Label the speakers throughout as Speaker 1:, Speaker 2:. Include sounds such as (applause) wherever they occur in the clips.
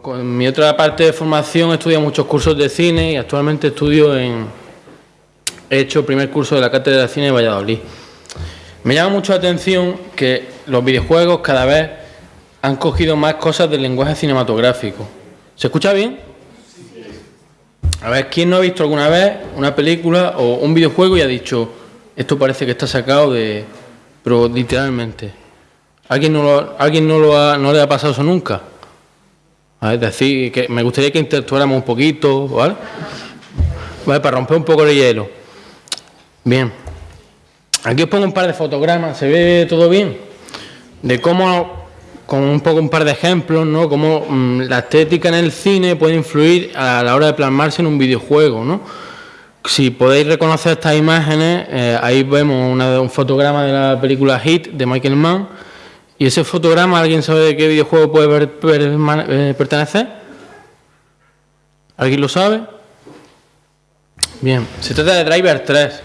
Speaker 1: Con mi otra parte de formación estudiado muchos cursos de cine y actualmente estudio en... He hecho el primer curso de la Cátedra de Cine de Valladolid. Me llama mucho la atención que los videojuegos cada vez han cogido más cosas del lenguaje cinematográfico. ¿Se escucha bien? A ver, ¿quién no ha visto alguna vez una película o un videojuego y ha dicho, esto parece que está sacado de... pero literalmente. ¿Alguien no, lo, ¿alguien no, lo ha, no le ha pasado eso nunca? Es decir, que me gustaría que interactuáramos un poquito, ¿vale? ¿vale? Para romper un poco el hielo. Bien. Aquí os pongo un par de fotogramas, ¿se ve todo bien? De cómo, con un poco un par de ejemplos, ¿no? Cómo mmm, la estética en el cine puede influir a la hora de plasmarse en un videojuego, ¿no? Si podéis reconocer estas imágenes, eh, ahí vemos un fotograma de la película Hit de Michael Mann, ¿Y ese fotograma, alguien sabe de qué videojuego puede eh, pertenecer? ¿Alguien lo sabe? Bien, se trata de Driver 3.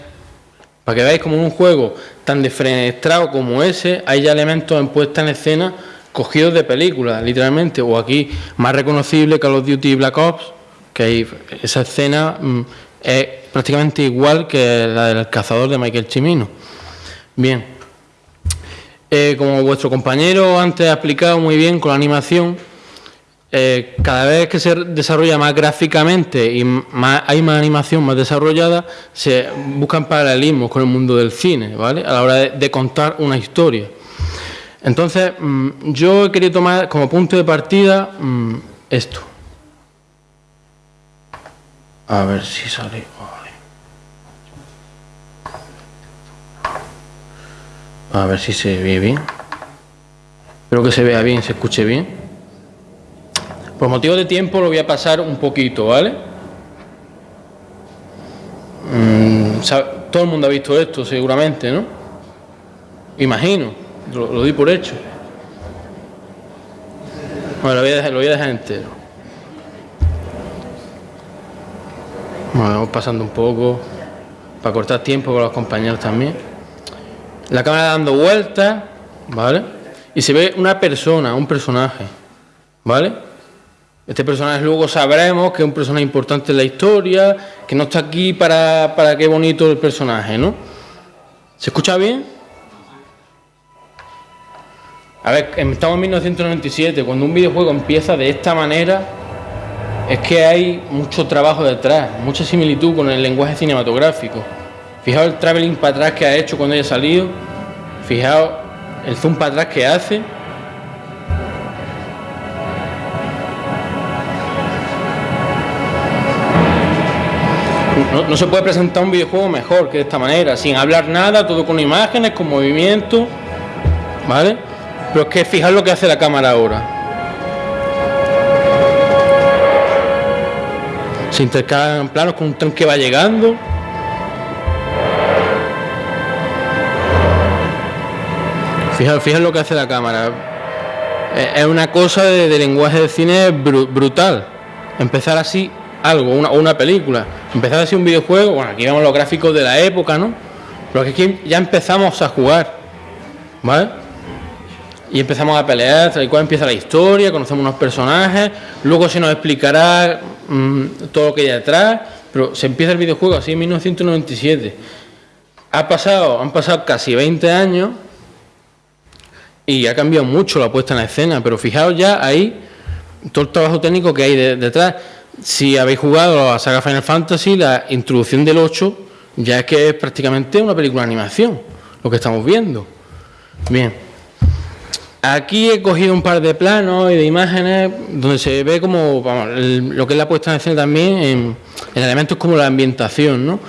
Speaker 1: Para que veáis como en un juego tan defenestrado como ese, hay ya elementos en puesta en escena cogidos de películas, literalmente. O aquí, más reconocible Call of Duty Black Ops, que hay, esa escena mmm, es prácticamente igual que la del cazador de Michael Chimino. Bien, eh, como vuestro compañero antes ha explicado muy bien con la animación, eh, cada vez que se desarrolla más gráficamente y hay más animación más desarrollada, se buscan paralelismos con el mundo del cine, ¿vale? A la hora de, contar una historia. Entonces, mmm, yo he querido tomar como punto de partida mmm, esto. A ver si sale. A ver si se ve bien. Espero que se vea bien, se escuche bien. Por motivo de tiempo lo voy a pasar un poquito, ¿vale? Mm, todo el mundo ha visto esto seguramente, ¿no? Imagino, lo, di por hecho. Bueno, lo voy a dejar, lo voy a dejar entero. Bueno, vamos pasando un poco para cortar tiempo con los compañeros también la cámara dando vueltas, ¿vale? Y se ve una persona, un personaje, ¿vale? Este personaje luego sabremos que es un personaje importante en la historia, que no está aquí para, para qué bonito el personaje, ¿no? ¿Se escucha bien? A ver, estamos en 1997, cuando un videojuego empieza de esta manera, es que hay mucho trabajo detrás, mucha similitud con el lenguaje cinematográfico. Fijaos el traveling para atrás que ha hecho cuando haya salido. Fijaos el zoom para atrás que hace. No, se puede presentar un videojuego mejor que de esta manera, sin hablar nada, todo con imágenes, con movimiento, ¿vale? Pero es que fijaos lo que hace la cámara ahora. Se intercalan planos con un tren que va llegando. Fijaos, lo que hace la cámara. Eh, es una cosa de, lenguaje de cine br brutal. Empezar así algo, una, una película. Empezar así un videojuego, bueno, aquí vemos los gráficos de la época, ¿no? Pero aquí ya empezamos a jugar, ¿vale? Y empezamos a pelear, tal y cual empieza la historia, conocemos unos personajes, luego se nos explicará mmm, todo lo que hay detrás, pero se empieza el videojuego así en 1997. Ha pasado, han pasado casi 20 años y ha cambiado mucho la puesta en escena, pero fijaos ya ahí todo el trabajo técnico que hay de, detrás. Si habéis jugado a la saga Final Fantasy, la introducción del 8 ya es que es prácticamente una película de animación, lo que estamos viendo. Bien. Aquí he cogido un par de planos y de imágenes donde se ve como lo que es la puesta en escena también en, en elementos como la ambientación. ¿no?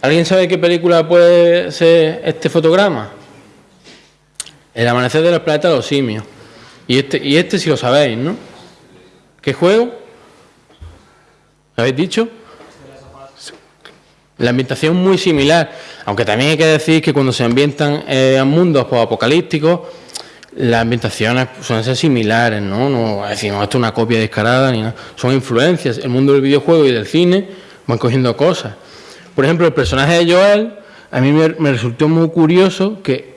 Speaker 1: ¿Alguien sabe qué película puede ser este fotograma? El amanecer de los planetas de los simios. Y este, y este si lo sabéis, ¿no? ¿Qué juego? ¿Lo habéis dicho? La ambientación muy similar, aunque también hay que decir que cuando se ambientan eh, mundos apocalípticos, las ambientaciones suelen ser similares, ¿no? No decimos esto es una copia descarada ni nada. Son influencias. El mundo del videojuego y del cine van cogiendo cosas. Por ejemplo, el personaje de Joel, a mí me, resultó muy curioso que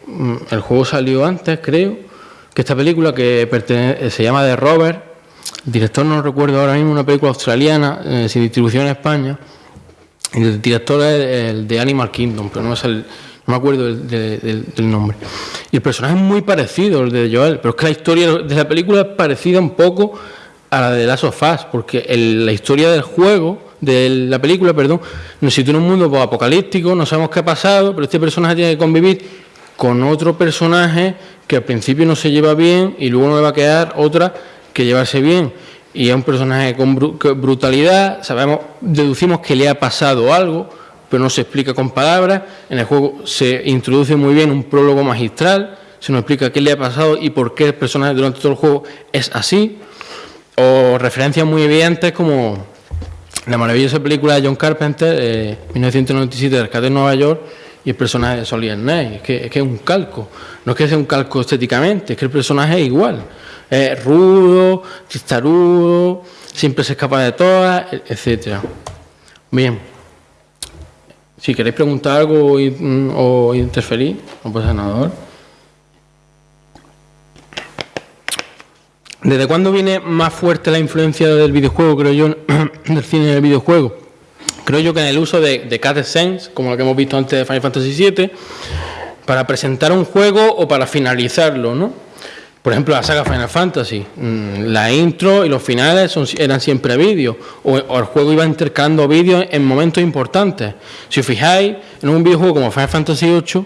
Speaker 1: el juego salió antes, creo, que esta película que se llama The Robert, el director no recuerdo ahora mismo, una película australiana eh, sin distribución en España. Y el director es el de Animal Kingdom, pero no, es el, no me acuerdo del, nombre. Y el personaje es muy parecido al de Joel, pero es que la historia de la película es parecida un poco a la de Last of Us, porque la historia del juego, de la película, perdón, nos sitúa en un mundo apocalíptico, no sabemos qué ha pasado, pero este personaje tiene que convivir con otro personaje que al principio no se lleva bien y luego no le va a quedar otra que llevarse bien. Y es un personaje con brutalidad, sabemos, deducimos que le ha pasado algo, pero no se explica con palabras. En el juego se introduce muy bien un prólogo magistral, se nos explica qué le ha pasado y por qué el personaje durante todo el juego es así. O referencias muy evidentes como la maravillosa película de John Carpenter, eh, 1997, Rescate de Nueva York, y el personaje de Solid Snake. Es que, es un calco. No es que sea un calco estéticamente, es que el personaje es igual. Es rudo, testarudo, siempre se escapa de todas, etcétera. Bien. Si queréis preguntar algo o interferir, no pasa nada. ¿Desde cuándo viene más fuerte la influencia del videojuego, creo yo, (clears throat) del cine del videojuego? Creo yo que en el uso de, de Sense, como lo que hemos visto antes de Final Fantasy VII, para presentar un juego o para finalizarlo, ¿no? Por ejemplo, la saga Final Fantasy, mm, la intro y los finales eran siempre vídeos, o, el juego iba intercalando vídeos en momentos importantes. Si os fijáis, en un videojuego como Final Fantasy VIII,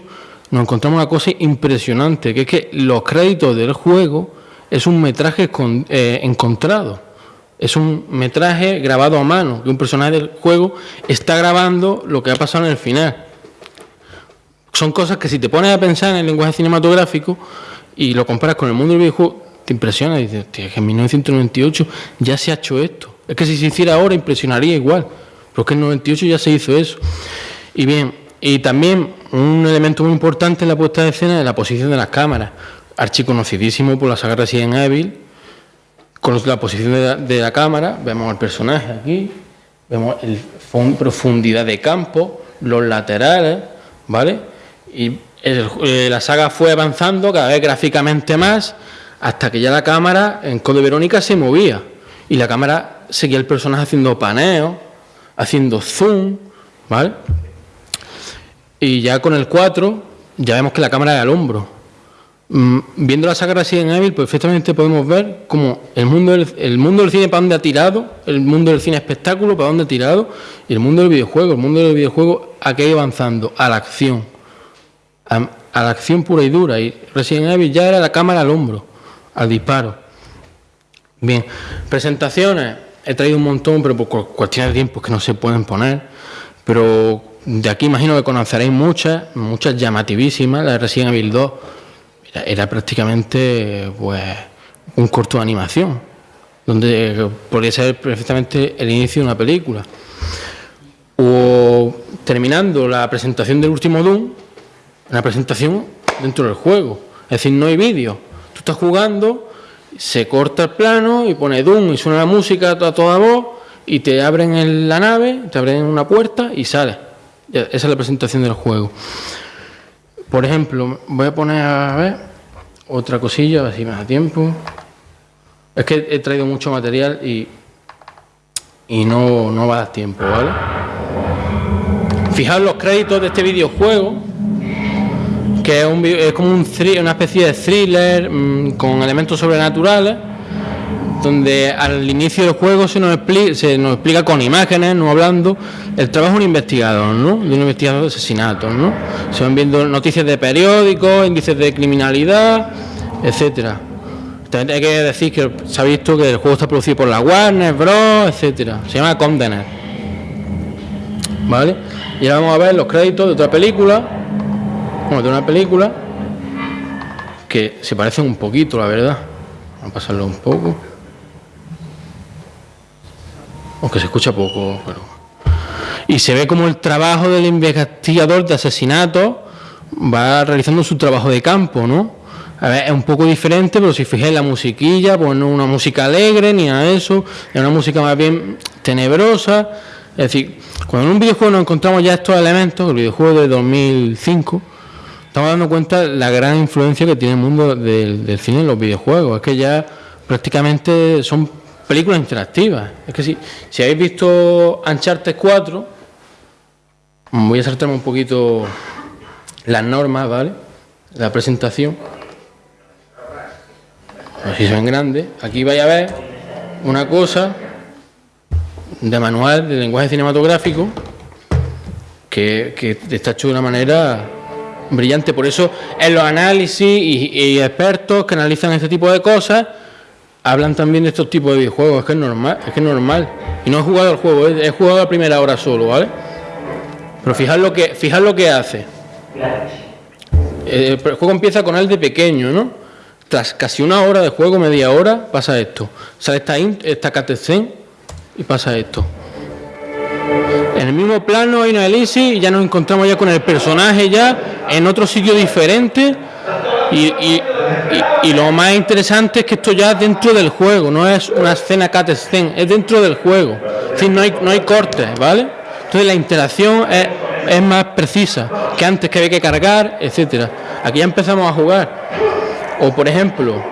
Speaker 1: nos encontramos una cosa impresionante, que es que los créditos del juego es un metraje eh, encontrado. Es un metraje grabado a mano, que un personaje del juego está grabando lo que ha pasado en el final. Son cosas que si te pones a pensar en el lenguaje cinematográfico y lo comparas con el mundo del videojuego, te impresiona. Dices, que en 1998 ya se ha hecho esto. Es que si se hiciera ahora impresionaría igual. Pero es que en 98 ya se hizo eso. Y bien, y también un elemento muy importante en la puesta de escena es la posición de las cámaras archiconocidísimo por la saga Resident Evil, con la posición de la, cámara, vemos al personaje aquí, vemos el profundidad de campo, los laterales, ¿vale? Y eh, la saga fue avanzando cada vez gráficamente más hasta que ya la cámara en Code Verónica se movía y la cámara seguía el personaje haciendo paneo, haciendo zoom, ¿vale? Y ya con el 4 ya vemos que la cámara es al hombro, viendo la saga Resident Evil, perfectamente podemos ver cómo el mundo, del, el mundo del cine para dónde ha tirado, el mundo del cine espectáculo para dónde ha tirado, y el mundo del videojuego, el mundo del videojuego ha ido avanzando a la acción, a, la acción pura y dura. Y Resident Evil ya era la cámara al hombro, al disparo. Bien, presentaciones, he traído un montón, pero por cuestiones de tiempo que no se pueden poner, pero de aquí imagino que conoceréis muchas, muchas llamativísimas, la de Resident Evil 2 era, prácticamente pues, un corto de animación, donde podría ser perfectamente el inicio de una película. O terminando la presentación del último Doom, una presentación dentro del juego. Es decir, no hay vídeo. Tú estás jugando, se corta el plano y pone Doom y suena la música a toda voz y te abren en la nave, te abren una puerta y sales. Esa es la presentación del juego. Por ejemplo, voy a poner a ver otra cosilla, a ver si me da tiempo. Es que he traído mucho material y, y no, no va a dar tiempo, ¿vale? Fijaos los créditos de este videojuego, que es, un, es como un, una especie de thriller mm, con elementos sobrenaturales donde al inicio del juego se nos, explica, se nos explica con imágenes, no hablando, el trabajo de un investigador, ¿no? De un investigador de asesinatos, ¿no? Se van viendo noticias de periódicos, índices de criminalidad, etcétera. También hay que decir que se ha visto que el juego está producido por la Warner Bros, etcétera. Se llama Condener. ¿Vale? Y ahora vamos a ver los créditos de otra película, bueno, de una película que se parecen un poquito, la verdad. Vamos a pasarlo un poco aunque se escucha poco, pero... Y se ve como el trabajo del investigador de asesinato va realizando su trabajo de campo, ¿no? A ver, es un poco diferente, pero si fijáis la musiquilla, pues no una música alegre ni a eso, es una música más bien tenebrosa. Es decir, cuando en un videojuego nos encontramos ya estos elementos, el videojuego de 2005, estamos dando cuenta de la gran influencia que tiene el mundo del, del cine en los videojuegos. Es que ya prácticamente son películas interactivas. Es que si, si habéis visto Uncharted 4, voy a saltarme un poquito las normas, ¿vale? La presentación. Así se ven grandes. Aquí vais a ver una cosa de manual de lenguaje cinematográfico que, que está hecho de una manera brillante. Por eso en los análisis y, expertos que analizan este tipo de cosas hablan también de estos tipos de videojuegos. Es que es normal, es que es normal. Y no he jugado el juego, he, jugado la primera hora solo, ¿vale? Pero fijad lo que, fijad lo que hace. Eh, el juego empieza con él de pequeño, ¿no? Tras casi una hora de juego, media hora, pasa esto. Sale esta, esta y pasa esto. En el mismo plano hay una elipsis y ya nos encontramos ya con el personaje ya en otro sitio diferente y, lo más interesante es que esto ya es dentro del juego, no es una escena cutscene, es dentro del juego. Es no hay, no hay cortes, ¿vale? Entonces la interacción es, es más precisa que antes que había que cargar, etcétera. Aquí ya empezamos a jugar. O por ejemplo,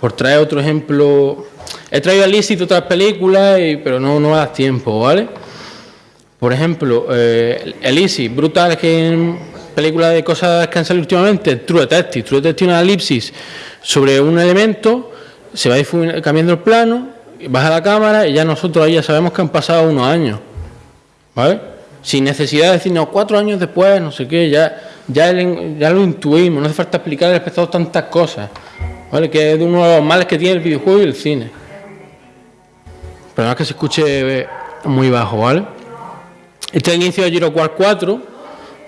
Speaker 1: por traer otro ejemplo, he traído a lícito otras películas, pero no, no da tiempo, ¿vale? Por ejemplo, eh, Elisi, brutal, que en películas de cosas que han salido últimamente, True Detective. True Detective una elipsis sobre un elemento, se va cambiando el plano, baja la cámara y ya nosotros ahí ya sabemos que han pasado unos años. ¿Vale? Sin necesidad de decirnos cuatro años después, no sé qué, ya, ya, lo intuimos, no hace falta explicar al espectador tantas cosas. ¿Vale? Que es uno de los males que tiene el videojuego y el cine. Pero no es que se escuche muy bajo, ¿vale? Este es el inicio de Giro 4,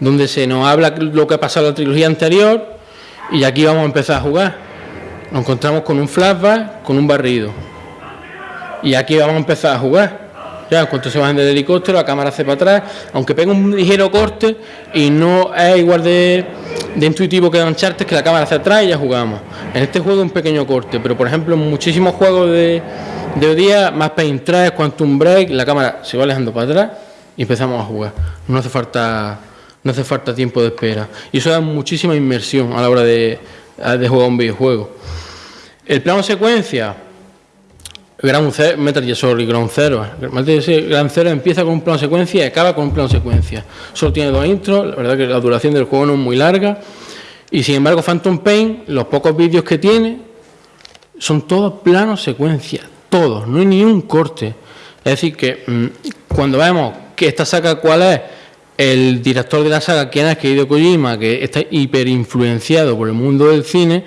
Speaker 1: donde se nos habla lo que ha pasado en la trilogía anterior y aquí vamos a empezar a jugar. Nos encontramos con un flashback, con un barrido. Y aquí vamos a empezar a jugar. Ya, en cuanto se bajen del helicóptero, la cámara hace para atrás, aunque pega un ligero corte y no es igual de, intuitivo que Uncharted, que la cámara hacia atrás y ya jugamos. En este juego un pequeño corte, pero por ejemplo en muchísimos juegos de, de hoy día, más Paint 3, Quantum Break, la cámara se va alejando para atrás y empezamos a jugar. No hace falta, no hace falta tiempo de espera. Y eso da muchísima inmersión a la hora de, de jugar un videojuego. El plano secuencia, Ground Zero, Metal Gear Solid Ground Zero. Gear Zero empieza con un plano secuencia y acaba con un plano secuencia. Solo tiene dos intros, la verdad que la duración del juego no es muy larga. Y sin embargo, Phantom Pain, los pocos vídeos que tiene, son todos planos secuencia, todos, no hay ni un corte. Es decir, que mm, cuando vemos que esta saga cuál es, el director de la saga, quién es, que Hideo Kojima, que está hiperinfluenciado por el mundo del cine,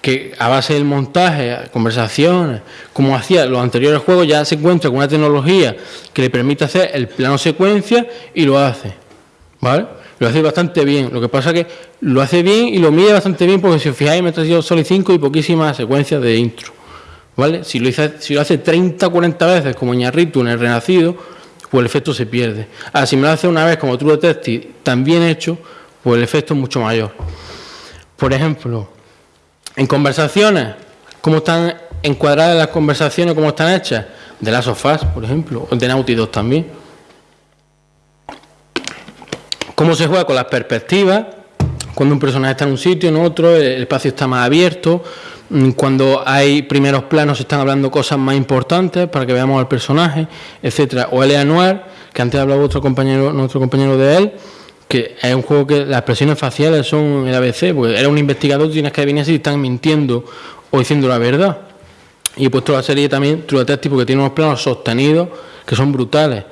Speaker 1: que a base del montaje, conversaciones, como hacía los anteriores juegos, ya se encuentra con una tecnología que le permite hacer el plano secuencia y lo hace. ¿Vale? Lo hace bastante bien. Lo que pasa es que lo hace bien y lo mide bastante bien porque si os fijáis me he traído solo 5 y poquísimas secuencias de intro. ¿Vale? Si lo, hace, si lo hace 30 o 40 veces como Ñarritu en el Renacido, pues el efecto se pierde. Ahora, si me lo hace una vez como True Detective, también hecho, pues el efecto es mucho mayor. Por ejemplo, en conversaciones, ¿cómo están encuadradas las conversaciones, cómo están hechas? De las sofás, por ejemplo, o de Naughty también. ¿Cómo se juega con las perspectivas? Cuando un personaje está en un sitio, en otro, el espacio está más abierto, cuando hay primeros planos están hablando cosas más importantes para que veamos al personaje, etcétera. O el Noir, que antes hablaba otro compañero, nuestro compañero de él, que es un juego que las expresiones faciales son el ABC, porque era un investigador, tienes que venir si están mintiendo o diciendo la verdad. Y he puesto la serie también True Detective porque tiene unos planos sostenidos que son brutales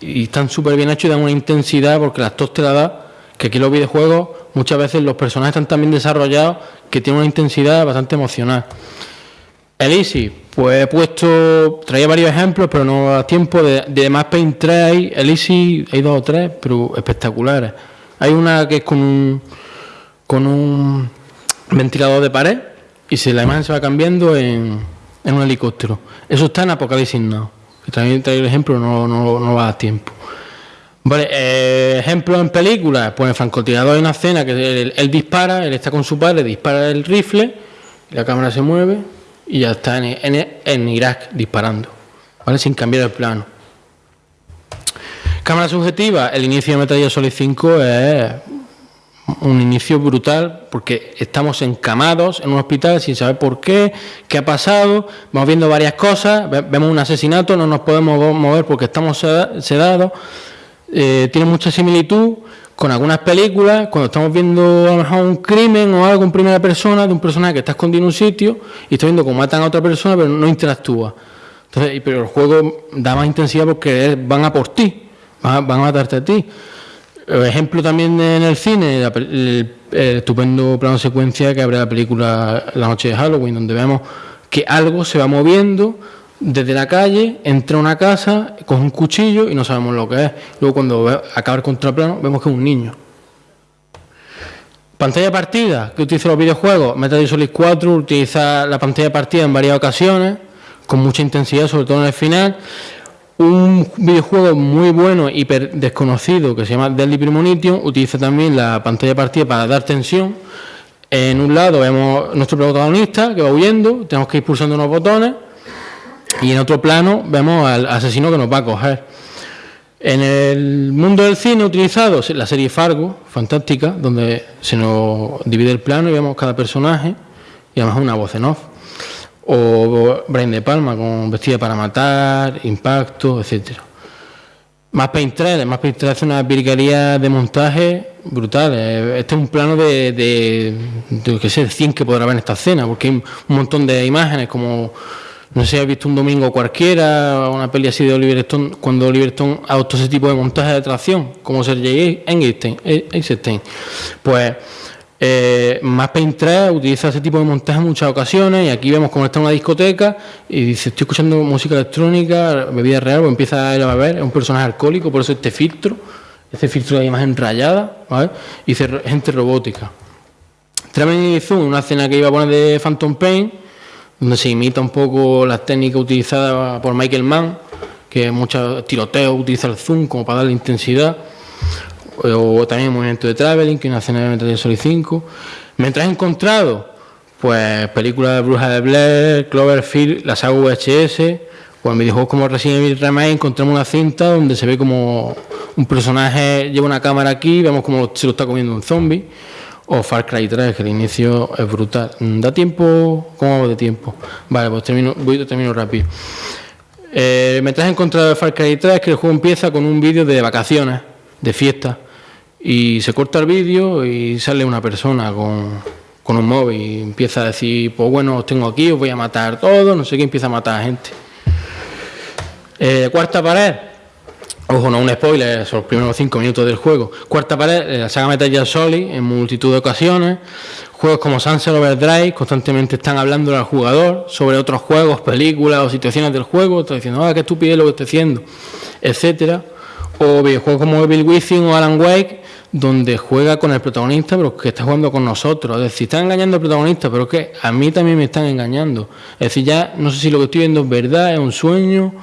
Speaker 1: y están súper bien hechos y dan una intensidad porque las tos te la da que aquí los videojuegos muchas veces los personajes están tan bien desarrollados que tienen una intensidad bastante emocional. El Easy, pues he puesto, traía varios ejemplos, pero no da tiempo. De, de Max Paint 3 hay, el hay dos o tres, pero espectaculares. Hay una que es con un, con un ventilador de pared y se, la imagen se va cambiando en, en un helicóptero. Eso está en Apocalipsis Now. Que también traigo el ejemplo, no, no, no va a tiempo. Vale, eh, ejemplo en películas, pues en francotirador hay una escena que él, dispara, él está con su padre, dispara el rifle, la cámara se mueve y ya está en, Irak disparando, ¿vale? Sin cambiar el plano. Cámara subjetiva, el inicio de Metal Gear Solid 5 es un inicio brutal porque estamos encamados en un hospital sin saber por qué, qué ha pasado, vamos viendo varias cosas, vemos un asesinato, no nos podemos mover porque estamos sedados, eh, tiene mucha similitud con algunas películas, cuando estamos viendo a lo mejor un crimen o algo en primera persona de un personaje que está escondido en un sitio y está viendo cómo matan a otra persona pero no interactúa. Entonces, pero el juego da más intensidad porque van a por ti, van a, van a matarte a ti. Ejemplo también en el cine, el, estupendo plano secuencia que abre la película La noche de Halloween, donde vemos que algo se va moviendo desde la calle, entra a una casa, con un cuchillo y no sabemos lo que es. Luego cuando acaba el contraplano vemos que es un niño. Pantalla partida, que utiliza los videojuegos. Metal Gear Solid 4 utiliza la pantalla partida en varias ocasiones, con mucha intensidad, sobre todo en el final. Un videojuego muy bueno, hiper desconocido, que se llama Deadly Premonition, utiliza también la pantalla partida para dar tensión. En un lado vemos nuestro protagonista que va huyendo, tenemos que ir pulsando unos botones, y en otro plano vemos al asesino que nos va a coger. En el mundo del cine utilizado la serie Fargo, fantástica, donde se nos divide el plano y vemos cada personaje y además una voz en off o Brian De Palma con Vestida para Matar, Impacto, etcétera. Más Paint 3, Más Paint 3 hace una virguería de montaje brutal. Eh, este es un plano de, de, de, qué sé, 100 que podrá haber en esta escena, porque hay un montón de imágenes como, no sé si has visto un domingo cualquiera, una peli así de Oliver Stone, cuando Oliver Stone adoptó ese tipo de montaje de tracción, como Sergei Eisenstein. Pues eh, más Paint 3 utiliza ese tipo de montaje en muchas ocasiones y aquí vemos cómo está una discoteca y dice estoy escuchando música electrónica, bebida real, o empieza a beber, es un personaje alcohólico, por eso este filtro, este filtro de imagen rayada, ¿vale? y dice gente robótica. Zoom, una escena que iba a poner de Phantom Pain, donde se imita un poco las técnicas utilizadas por Michael Mann, que muchos tiroteos utiliza el zoom como para darle intensidad o también el movimiento de Traveling, que es una escena de Gear Solid 5. Mientras he encontrado, pues películas de Bruja de Blair, Cloverfield, la saga VHS, o en videojuegos como Resident Evil Remake encontramos una cinta donde se ve como un personaje lleva una cámara aquí, vemos como se lo está comiendo un zombie, o Far Cry 3, que el inicio es brutal. ¿Da tiempo? ¿Cómo hago de tiempo? Vale, pues termino, voy termino rápido. Eh, mientras he encontrado Far Cry 3, que el juego empieza con un vídeo de vacaciones, de fiesta, y se corta el vídeo y sale una persona con, con, un móvil y empieza a decir, pues bueno, os tengo aquí, os voy a matar todos, no sé qué, empieza a matar a gente. Eh, cuarta pared, ojo, no un spoiler, son los primeros cinco minutos del juego. Cuarta pared, eh, la saga Metal Gear Solid en multitud de ocasiones. Juegos como Sunset Overdrive constantemente están hablando al jugador sobre otros juegos, películas o situaciones del juego, está diciendo, ah, qué estupidez lo que estoy haciendo, etcétera. O videojuegos como Evil Within o Alan Wake, donde juega con el protagonista, pero que está jugando con nosotros. Es decir, está engañando al protagonista, pero que a mí también me están engañando. Es decir, ya no sé si lo que estoy viendo es verdad, es un sueño,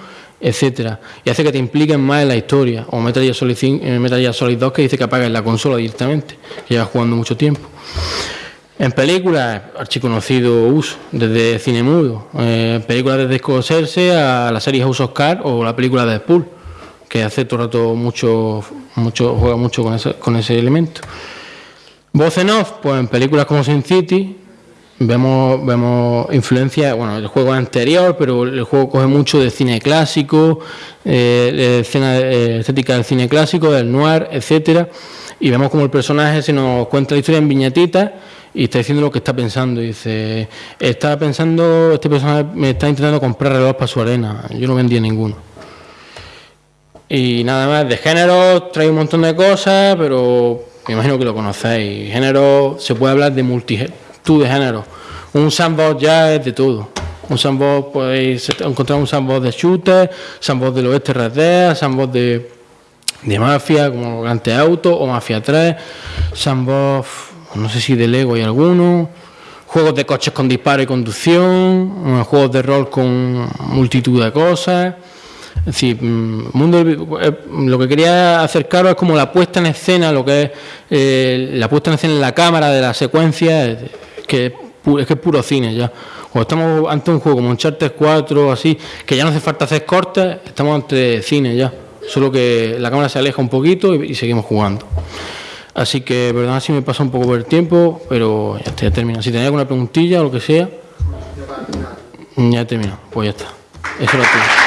Speaker 1: etcétera. Y hace que te impliquen más en la historia. O Metal Gear Solid, 5, eh, Solid 2 que dice que apagues la consola directamente, que lleva jugando mucho tiempo. En películas, archiconocido uso, desde cine mudo. Eh, películas desde Scorsese a la serie House of o la película de Deadpool que hace todo el rato mucho, mucho, juega mucho con ese, con ese elemento. Voz en off, pues en películas como Sin City vemos, vemos influencia, bueno, el juego anterior, pero el juego coge mucho de cine clásico, eh, escena eh, estética del cine clásico, del noir, etcétera, y vemos como el personaje se nos cuenta la historia en viñetitas y está diciendo lo que está pensando. Dice, está pensando, este personaje me está intentando comprar reloj para su arena, yo no vendía ninguno. Y nada más, de género trae un montón de cosas, pero me imagino que lo conocéis. Género, se puede hablar de multitud de géneros. Un sandbox ya es de todo. Un sandbox, podéis encontrar un sandbox de shooter, sandbox del oeste RD, sandbox de, de mafia, como Grand Auto o Mafia 3, sandbox, no sé si de Lego hay alguno, juegos de coches con disparo y conducción, juegos de rol con multitud de cosas. Es decir, mm, mundo, eh, lo que quería acercaros es como la puesta en escena, lo que es eh, la puesta en escena en la cámara de la secuencia, que es que es puro cine ya. Cuando estamos ante un juego como Uncharted 4 así, que ya no hace falta hacer cortes, estamos ante cine ya. Solo que la cámara se aleja un poquito y, seguimos jugando. Así que, perdona si me pasa un poco por el tiempo, pero ya estoy terminado. Si tenéis alguna preguntilla o lo que sea, ya he terminado. Pues ya está. Eso lo tengo.